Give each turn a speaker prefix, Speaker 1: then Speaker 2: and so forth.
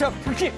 Speaker 1: 자, 불키